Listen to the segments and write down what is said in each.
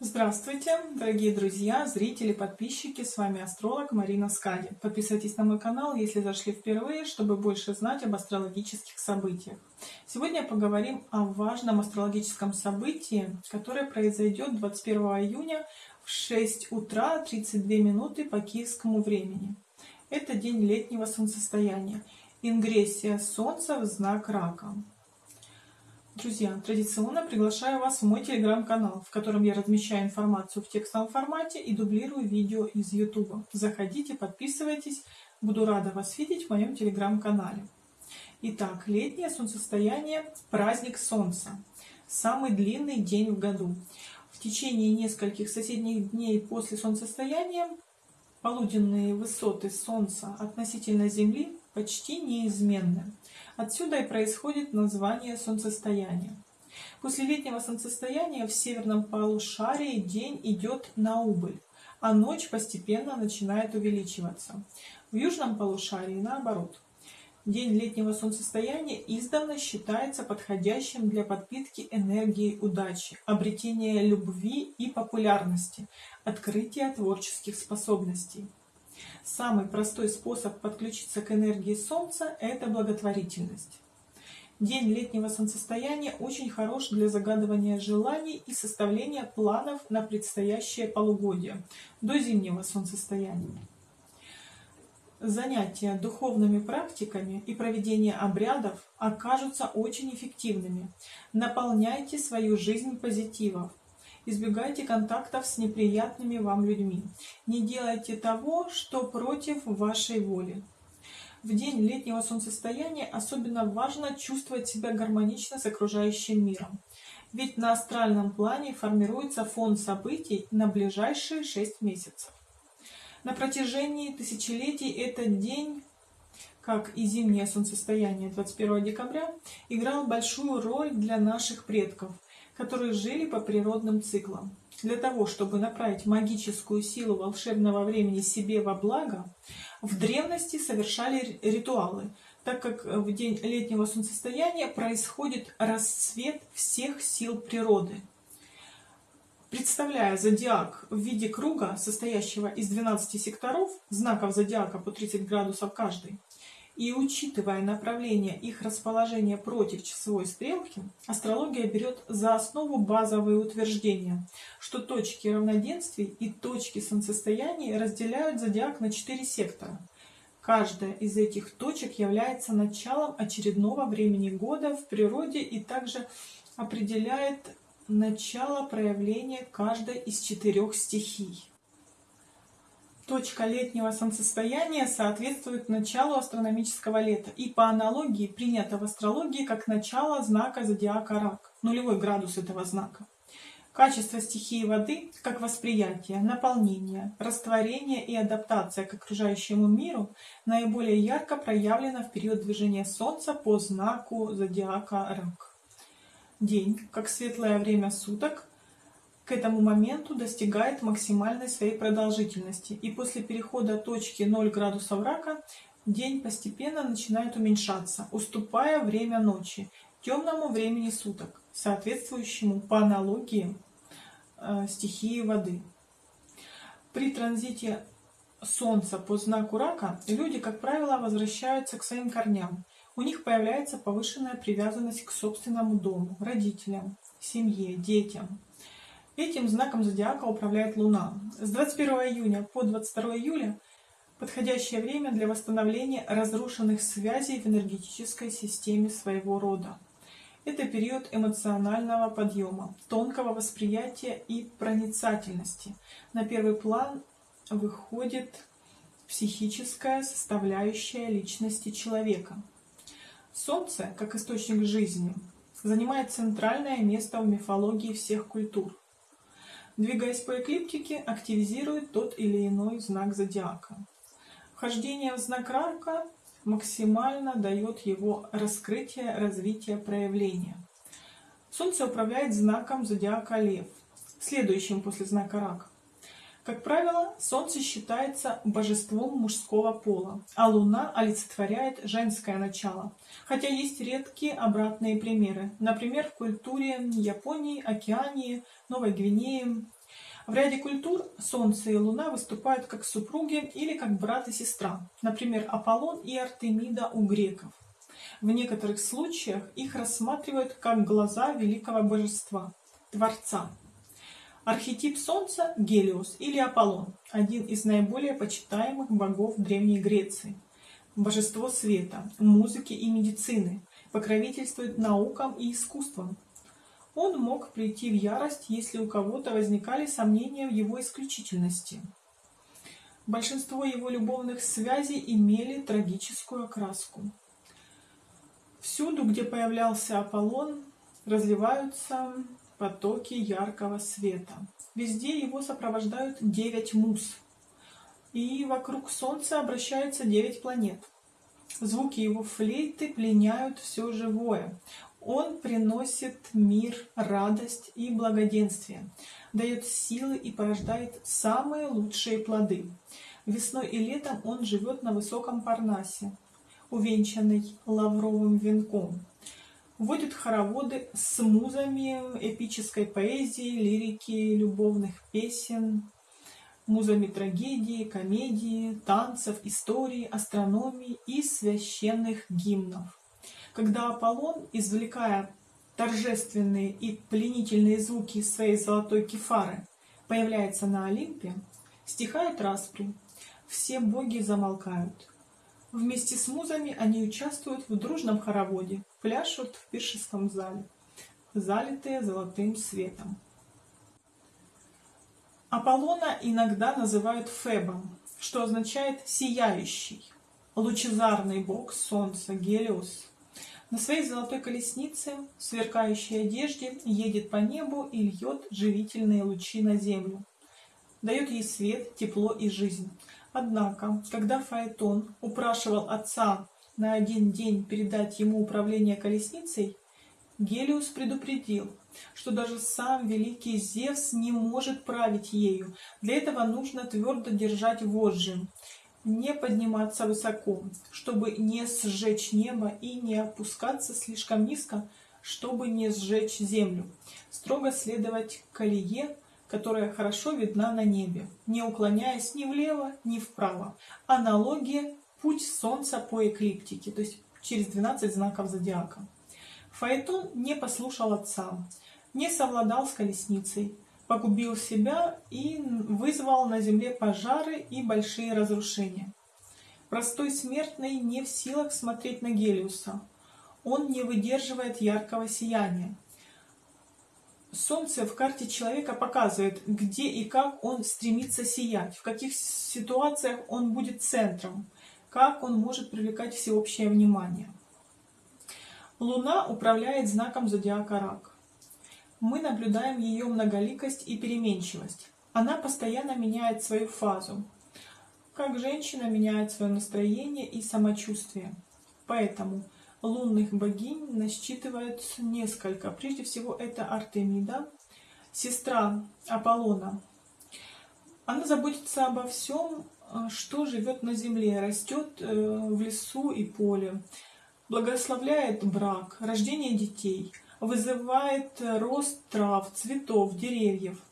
Здравствуйте, дорогие друзья, зрители, подписчики, с вами астролог Марина Скади. Подписывайтесь на мой канал, если зашли впервые, чтобы больше знать об астрологических событиях. Сегодня поговорим о важном астрологическом событии, которое произойдет 21 июня в 6 утра 32 минуты по киевскому времени. Это день летнего солнцестояния, ингрессия Солнца в знак Рака. Друзья, традиционно приглашаю вас в мой телеграм-канал, в котором я размещаю информацию в текстовом формате и дублирую видео из YouTube. Заходите, подписывайтесь, буду рада вас видеть в моем телеграм-канале. Итак, летнее солнцестояние – праздник Солнца. Самый длинный день в году. В течение нескольких соседних дней после солнцестояния полуденные высоты Солнца относительно Земли почти неизменны. Отсюда и происходит название солнцестояния. После летнего солнцестояния в северном полушарии день идет на убыль, а ночь постепенно начинает увеличиваться. В южном полушарии наоборот. День летнего солнцестояния издавна считается подходящим для подпитки энергии удачи, обретения любви и популярности, открытия творческих способностей. Самый простой способ подключиться к энергии Солнца – это благотворительность. День летнего солнцестояния очень хорош для загадывания желаний и составления планов на предстоящее полугодие, до зимнего солнцестояния. Занятия духовными практиками и проведение обрядов окажутся очень эффективными. Наполняйте свою жизнь позитивом, Избегайте контактов с неприятными вам людьми. Не делайте того, что против вашей воли. В день летнего солнцестояния особенно важно чувствовать себя гармонично с окружающим миром. Ведь на астральном плане формируется фон событий на ближайшие 6 месяцев. На протяжении тысячелетий этот день, как и зимнее солнцестояние 21 декабря, играл большую роль для наших предков – которые жили по природным циклам. Для того, чтобы направить магическую силу волшебного времени себе во благо, в древности совершали ритуалы, так как в день летнего солнцестояния происходит расцвет всех сил природы. Представляя зодиак в виде круга, состоящего из 12 секторов, знаков зодиака по 30 градусов каждый, и учитывая направление их расположения против часовой стрелки, астрология берет за основу базовые утверждения, что точки равноденствий и точки солнцестояний разделяют зодиак на четыре сектора. Каждая из этих точек является началом очередного времени года в природе и также определяет начало проявления каждой из четырех стихий. Точка летнего солнцестояния соответствует началу астрономического лета и по аналогии принято в астрологии как начало знака зодиака Рак, нулевой градус этого знака. Качество стихии воды, как восприятие, наполнение, растворение и адаптация к окружающему миру, наиболее ярко проявлено в период движения Солнца по знаку зодиака Рак. День, как светлое время суток, к этому моменту достигает максимальной своей продолжительности, и после перехода точки 0 градусов рака день постепенно начинает уменьшаться, уступая время ночи, темному времени суток, соответствующему по аналогии э, стихии воды. При транзите Солнца по знаку рака люди, как правило, возвращаются к своим корням. У них появляется повышенная привязанность к собственному дому, родителям, семье, детям. Этим знаком зодиака управляет Луна. С 21 июня по 22 июля подходящее время для восстановления разрушенных связей в энергетической системе своего рода. Это период эмоционального подъема, тонкого восприятия и проницательности. На первый план выходит психическая составляющая личности человека. Солнце, как источник жизни, занимает центральное место в мифологии всех культур двигаясь по эклиптике, активизирует тот или иной знак зодиака. Вхождение в знак рака максимально дает его раскрытие, развитие, проявление. Солнце управляет знаком зодиака Лев, следующим после знака Рак. Как правило, Солнце считается божеством мужского пола, а Луна олицетворяет женское начало. Хотя есть редкие обратные примеры. Например, в культуре Японии, Океании, Новой Гвинеи. В ряде культур Солнце и Луна выступают как супруги или как брат и сестра, например, Аполлон и Артемида у греков. В некоторых случаях их рассматривают как глаза великого божества, Творца. Архетип Солнца – Гелиос или Аполлон, один из наиболее почитаемых богов Древней Греции. Божество света, музыки и медицины, покровительствует наукам и искусствам. Он мог прийти в ярость, если у кого-то возникали сомнения в его исключительности. Большинство его любовных связей имели трагическую окраску. Всюду, где появлялся Аполлон, разливаются потоки яркого света. Везде его сопровождают девять муз, и вокруг Солнца обращаются девять планет. Звуки его флейты пленяют все живое. Он приносит мир, радость и благоденствие, дает силы и порождает самые лучшие плоды. Весной и летом он живет на высоком Парнасе, увенчанный лавровым венком. Вводит хороводы с музами эпической поэзии, лирики, любовных песен, музами трагедии, комедии, танцев, истории, астрономии и священных гимнов. Когда Аполлон, извлекая торжественные и пленительные звуки своей золотой кефары, появляется на Олимпе, стихают распри, все боги замолкают. Вместе с музами они участвуют в дружном хороводе, пляшут в пиршеском зале, залитые золотым светом. Аполлона иногда называют Фебом, что означает «сияющий», лучезарный бог солнца, Гелиос. На своей золотой колеснице, в сверкающей одежде, едет по небу и льет живительные лучи на землю. Дает ей свет, тепло и жизнь. Однако, когда Фаэтон упрашивал отца на один день передать ему управление колесницей, Гелиус предупредил, что даже сам великий Зевс не может править ею. Для этого нужно твердо держать вожжи, не подниматься высоко, чтобы не сжечь небо и не опускаться слишком низко, чтобы не сжечь землю. Строго следовать колее, которая хорошо видна на небе, не уклоняясь ни влево, ни вправо. Аналогия – путь Солнца по эклиптике, то есть через 12 знаков зодиака. Фаэтон не послушал отца, не совладал с колесницей, погубил себя и вызвал на земле пожары и большие разрушения. Простой смертный не в силах смотреть на Гелиуса. Он не выдерживает яркого сияния. Солнце в карте человека показывает, где и как он стремится сиять, в каких ситуациях он будет центром, как он может привлекать всеобщее внимание. Луна управляет знаком зодиака Рак. Мы наблюдаем ее многоликость и переменчивость. Она постоянно меняет свою фазу, как женщина меняет свое настроение и самочувствие. Поэтому лунных богинь насчитывается несколько. Прежде всего это Артемида, сестра Аполлона. Она заботится обо всем, что живет на земле, растет э, в лесу и поле, благословляет брак, рождение детей, вызывает рост трав, цветов, деревьев.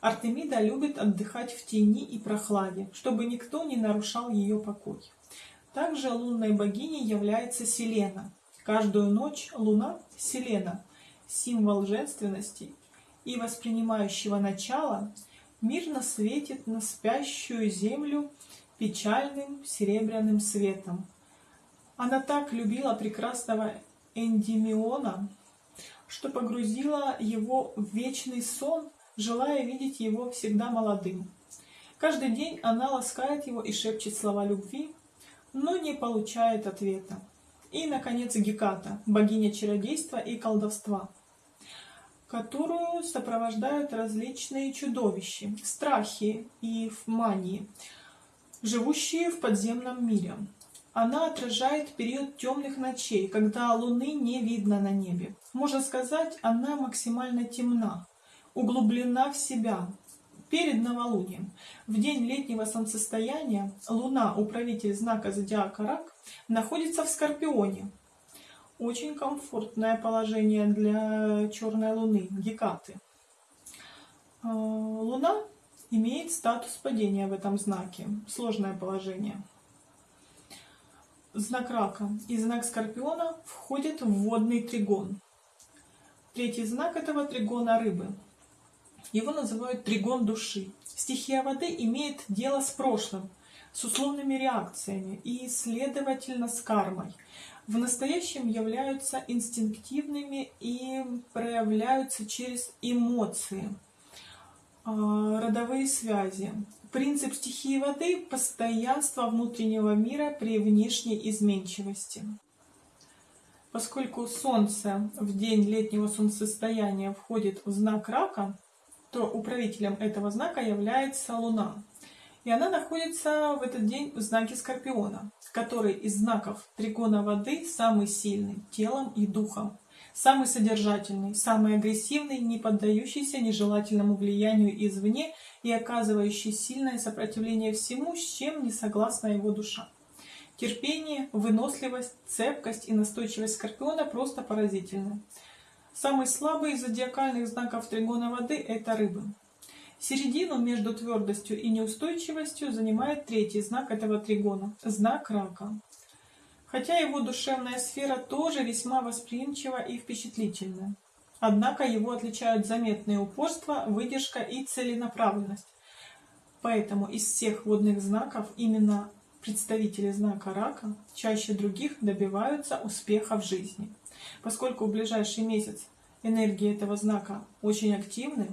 Артемида любит отдыхать в тени и прохладе, чтобы никто не нарушал ее покой. Также лунной богиней является Селена. Каждую ночь луна – Селена, символ женственности и воспринимающего начала, мирно светит на спящую землю печальным серебряным светом. Она так любила прекрасного Эндимиона, что погрузила его в вечный сон, желая видеть его всегда молодым. Каждый день она ласкает его и шепчет слова любви, но не получает ответа. И, наконец, Геката, богиня чародейства и колдовства, которую сопровождают различные чудовища, страхи и мании, живущие в подземном мире. Она отражает период темных ночей, когда Луны не видно на небе. Можно сказать, она максимально темна, углублена в себя. Перед новолунием, в день летнего солнцестояния, Луна, управитель знака зодиака Рак, находится в Скорпионе. Очень комфортное положение для черной Луны, Гекаты. А, Луна имеет статус падения в этом знаке. Сложное положение. Знак рака и знак скорпиона входят в водный тригон. Третий знак этого тригона рыбы. Его называют тригон души. Стихия воды имеет дело с прошлым, с условными реакциями и, следовательно, с кармой. В настоящем являются инстинктивными и проявляются через эмоции, а, родовые связи. Принцип стихии воды – постоянство внутреннего мира при внешней изменчивости. Поскольку Солнце в день летнего солнцестояния входит в знак рака, то управителем этого знака является Луна. И она находится в этот день в знаке Скорпиона, который из знаков тригона воды самый сильный телом и духом, самый содержательный, самый агрессивный, не поддающийся нежелательному влиянию извне и оказывающий сильное сопротивление всему, с чем не согласна его душа. Терпение, выносливость, цепкость и настойчивость Скорпиона просто поразительны. Самый слабый из зодиакальных знаков тригона воды – это рыбы. Середину между твердостью и неустойчивостью занимает третий знак этого тригона – знак рака. Хотя его душевная сфера тоже весьма восприимчива и впечатлительна. Однако его отличают заметное упорство, выдержка и целенаправленность. Поэтому из всех водных знаков именно представители знака рака чаще других добиваются успеха в жизни. Поскольку в ближайший месяц энергии этого знака очень активны,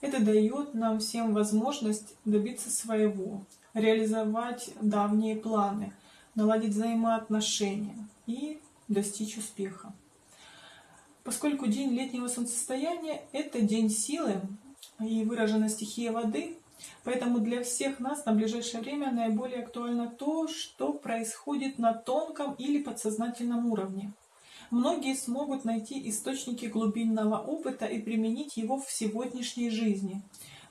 это дает нам всем возможность добиться своего, реализовать давние планы, наладить взаимоотношения и достичь успеха. Поскольку день летнего солнцестояния – это день силы и выражена стихия воды, Поэтому для всех нас на ближайшее время наиболее актуально то, что происходит на тонком или подсознательном уровне. Многие смогут найти источники глубинного опыта и применить его в сегодняшней жизни.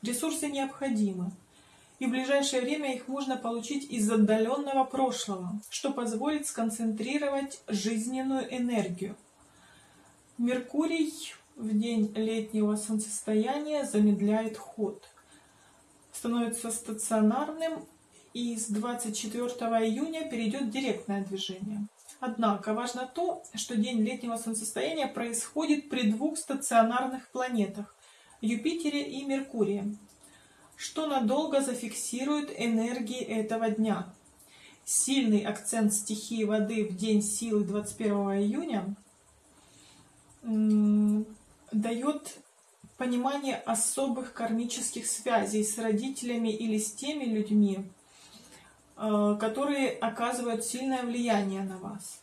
Ресурсы необходимы, и в ближайшее время их можно получить из отдаленного прошлого, что позволит сконцентрировать жизненную энергию. Меркурий в день летнего солнцестояния замедляет ход – становится стационарным и с 24 июня перейдет директное движение. Однако важно то, что день летнего солнцестояния происходит при двух стационарных планетах – Юпитере и Меркурии, что надолго зафиксирует энергии этого дня. Сильный акцент стихии воды в день силы 21 июня дает понимание особых кармических связей с родителями или с теми людьми, которые оказывают сильное влияние на вас.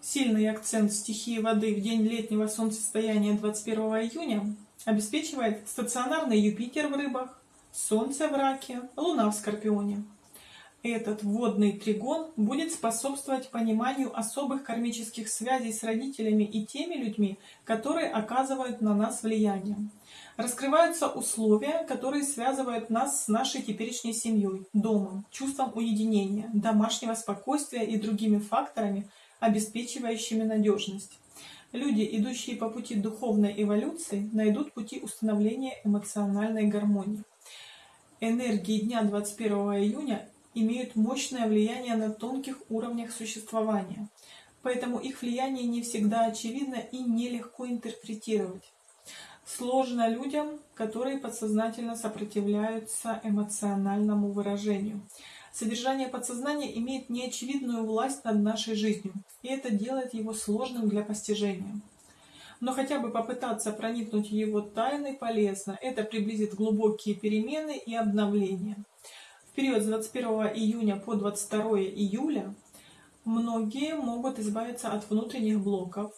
Сильный акцент стихии воды в день летнего солнцестояния 21 июня обеспечивает стационарный Юпитер в рыбах, Солнце в раке, Луна в Скорпионе. Этот водный тригон будет способствовать пониманию особых кармических связей с родителями и теми людьми, которые оказывают на нас влияние. Раскрываются условия, которые связывают нас с нашей теперешней семьей, домом, чувством уединения, домашнего спокойствия и другими факторами, обеспечивающими надежность. Люди, идущие по пути духовной эволюции, найдут пути установления эмоциональной гармонии. Энергии дня 21 июня имеют мощное влияние на тонких уровнях существования, поэтому их влияние не всегда очевидно и нелегко интерпретировать. Сложно людям, которые подсознательно сопротивляются эмоциональному выражению. Содержание подсознания имеет неочевидную власть над нашей жизнью, и это делает его сложным для постижения. Но хотя бы попытаться проникнуть в его тайны полезно, это приблизит глубокие перемены и обновления период с 21 июня по 22 июля многие могут избавиться от внутренних блоков,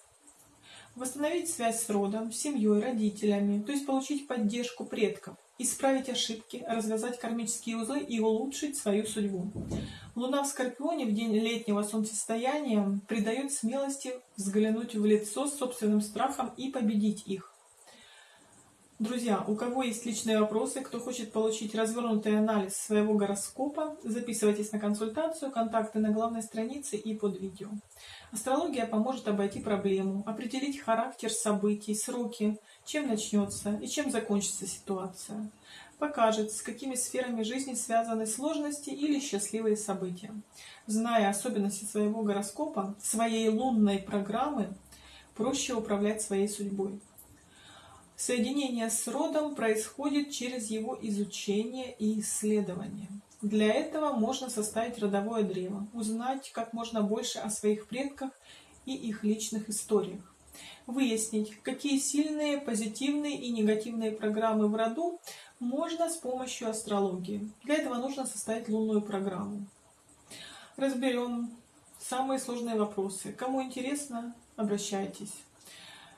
восстановить связь с родом, семьей, родителями, то есть получить поддержку предков, исправить ошибки, развязать кармические узлы и улучшить свою судьбу. Луна в Скорпионе в день летнего солнцестояния придает смелости взглянуть в лицо собственным страхом и победить их. Друзья, у кого есть личные вопросы, кто хочет получить развернутый анализ своего гороскопа, записывайтесь на консультацию, контакты на главной странице и под видео. Астрология поможет обойти проблему, определить характер событий, сроки, чем начнется и чем закончится ситуация. покажет, с какими сферами жизни связаны сложности или счастливые события. Зная особенности своего гороскопа, своей лунной программы, проще управлять своей судьбой. Соединение с родом происходит через его изучение и исследование. Для этого можно составить родовое древо, узнать как можно больше о своих предках и их личных историях. Выяснить, какие сильные, позитивные и негативные программы в роду можно с помощью астрологии. Для этого нужно составить лунную программу. Разберем самые сложные вопросы. Кому интересно, обращайтесь.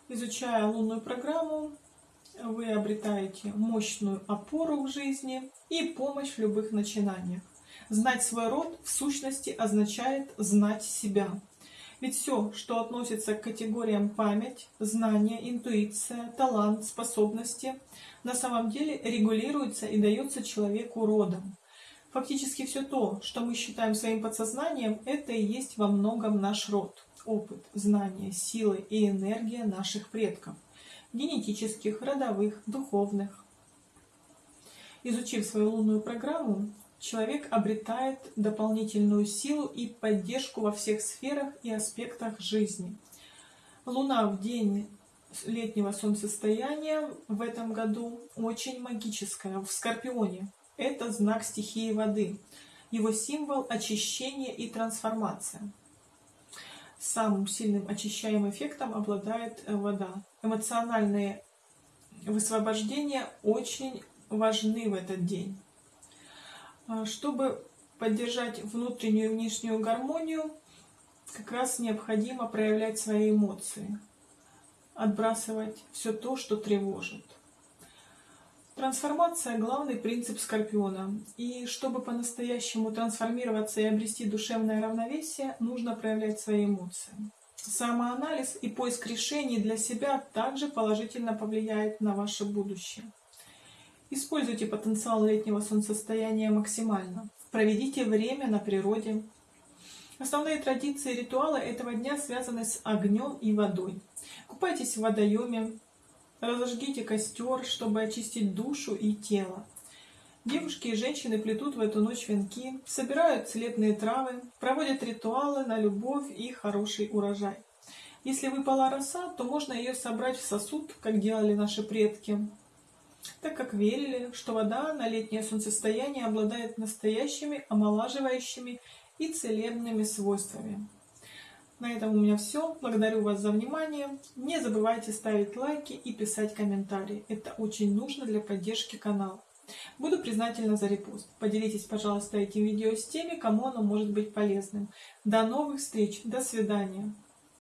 Изучая лунную программу, вы обретаете мощную опору в жизни и помощь в любых начинаниях. Знать свой род в сущности означает знать себя. Ведь все, что относится к категориям память, знание, интуиция, талант, способности, на самом деле регулируется и дается человеку родом. Фактически все то, что мы считаем своим подсознанием, это и есть во многом наш род, опыт, знания, силы и энергия наших предков – генетических, родовых, духовных. Изучив свою лунную программу, человек обретает дополнительную силу и поддержку во всех сферах и аспектах жизни. Луна в день летнего солнцестояния в этом году очень магическая, в Скорпионе. Это знак стихии воды. Его символ – очищение и трансформация самым сильным очищаемым эффектом обладает вода. Эмоциональные высвобождения очень важны в этот день. А, чтобы поддержать внутреннюю и внешнюю гармонию, как раз необходимо проявлять свои эмоции, отбрасывать все то, что тревожит. Трансформация – главный принцип Скорпиона. И чтобы по-настоящему трансформироваться и обрести душевное равновесие, нужно проявлять свои эмоции. Самоанализ и поиск решений для себя также положительно повлияет на ваше будущее. Используйте потенциал летнего солнцестояния максимально. Проведите время на природе. Основные традиции и ритуалы этого дня связаны с огнем и водой. Купайтесь в водоеме, Разожгите костер, чтобы очистить душу и тело. Девушки и женщины плетут в эту ночь венки, собирают целебные травы, проводят ритуалы на любовь и хороший урожай. Если выпала роса, то можно ее собрать в сосуд, как делали наши предки, так как верили, что вода на летнее солнцестояние обладает настоящими омолаживающими и целебными свойствами. На этом у меня все. Благодарю вас за внимание. Не забывайте ставить лайки и писать комментарии. Это очень нужно для поддержки канала. Буду признательна за репост. Поделитесь, пожалуйста, этим видео с теми, кому оно может быть полезным. До новых встреч. До свидания.